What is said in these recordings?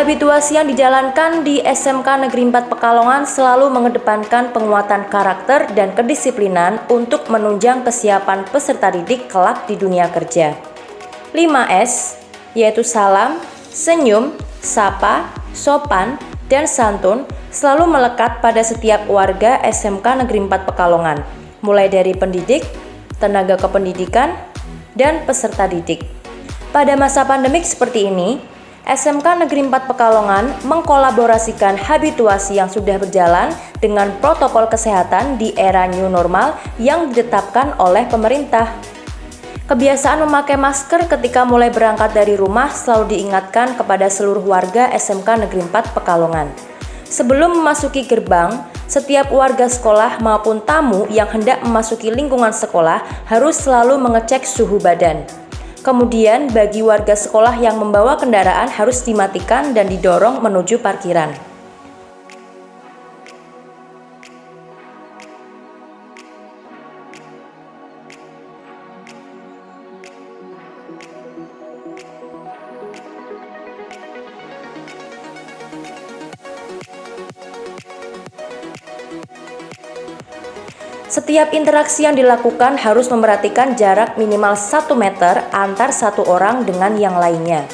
Habituasi yang dijalankan di SMK Negeri 4 Pekalongan selalu mengedepankan penguatan karakter dan kedisiplinan untuk menunjang kesiapan peserta didik kelak di dunia kerja. 5S, yaitu salam, senyum, sapa, sopan, dan santun selalu melekat pada setiap warga SMK Negeri 4 Pekalongan, mulai dari pendidik, tenaga kependidikan, dan peserta didik. Pada masa pandemik seperti ini, SMK Negeri 4 Pekalongan mengkolaborasikan habituasi yang sudah berjalan dengan protokol kesehatan di era new normal yang ditetapkan oleh pemerintah. Kebiasaan memakai masker ketika mulai berangkat dari rumah selalu diingatkan kepada seluruh warga SMK Negeri 4 Pekalongan. Sebelum memasuki gerbang, setiap warga sekolah maupun tamu yang hendak memasuki lingkungan sekolah harus selalu mengecek suhu badan. Kemudian bagi warga sekolah yang membawa kendaraan harus dimatikan dan didorong menuju parkiran. Setiap interaksi yang dilakukan harus memperhatikan jarak minimal 1 meter antar satu orang dengan yang lainnya.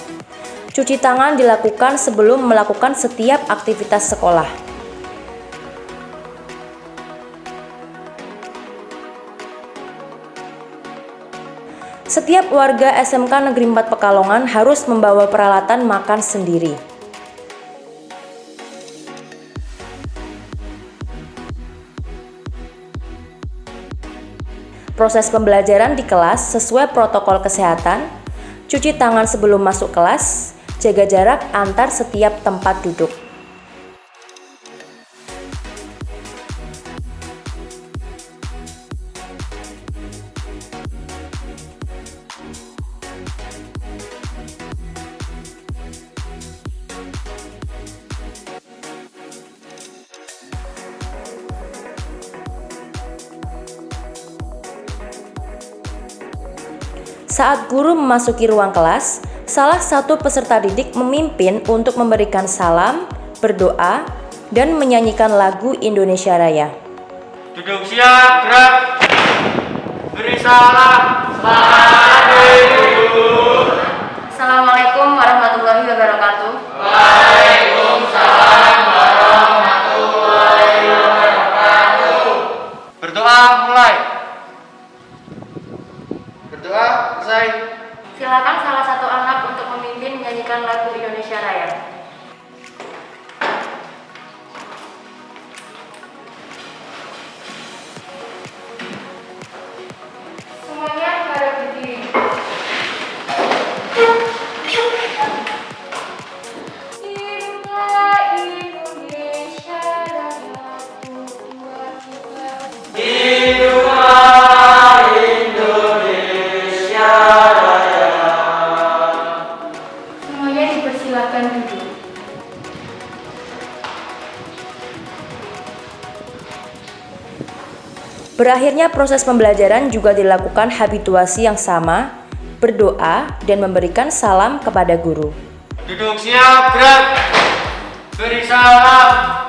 Cuci tangan dilakukan sebelum melakukan setiap aktivitas sekolah. Setiap warga SMK Negeri 4 Pekalongan harus membawa peralatan makan sendiri. Proses pembelajaran di kelas sesuai protokol kesehatan, cuci tangan sebelum masuk kelas, jaga jarak antar setiap tempat duduk. Saat guru memasuki ruang kelas, salah satu peserta didik memimpin untuk memberikan salam, berdoa, dan menyanyikan lagu Indonesia Raya. Duduk siap, gerak. Beri salam. Assalamualaikum warahmatullahi wabarakatuh. Waalaikumsalam warahmatullahi wabarakatuh. Berdoa mulai. Selesai. Silakan salah satu anak untuk memimpin menyanyikan lagu Indonesia Raya. silakan duduk. Berakhirnya proses pembelajaran juga dilakukan habituasi yang sama, berdoa, dan memberikan salam kepada guru. Duduk siap, gerak, beri salam.